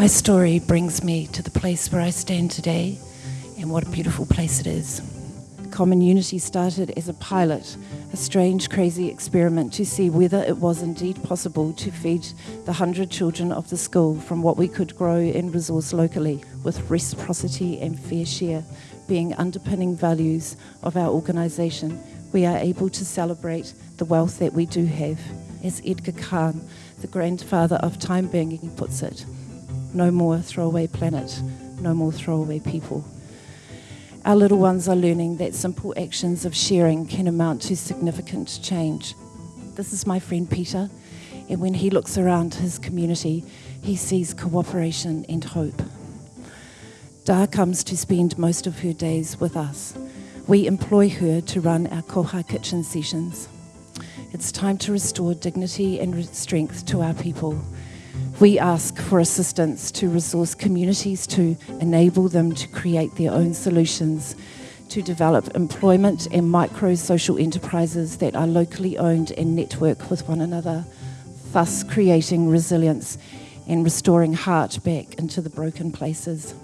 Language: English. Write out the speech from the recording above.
My story brings me to the place where I stand today, and what a beautiful place it is. Common Unity started as a pilot, a strange, crazy experiment to see whether it was indeed possible to feed the hundred children of the school from what we could grow and resource locally, with reciprocity and fair share being underpinning values of our organisation. We are able to celebrate the wealth that we do have. As Edgar Cahn, the grandfather of time banking, puts it, no more throwaway planet, no more throwaway people. Our little ones are learning that simple actions of sharing can amount to significant change. This is my friend Peter, and when he looks around his community, he sees cooperation and hope. Dar comes to spend most of her days with us. We employ her to run our koha kitchen sessions. It's time to restore dignity and strength to our people we ask for assistance to resource communities to enable them to create their own solutions, to develop employment and micro social enterprises that are locally owned and network with one another, thus creating resilience and restoring heart back into the broken places.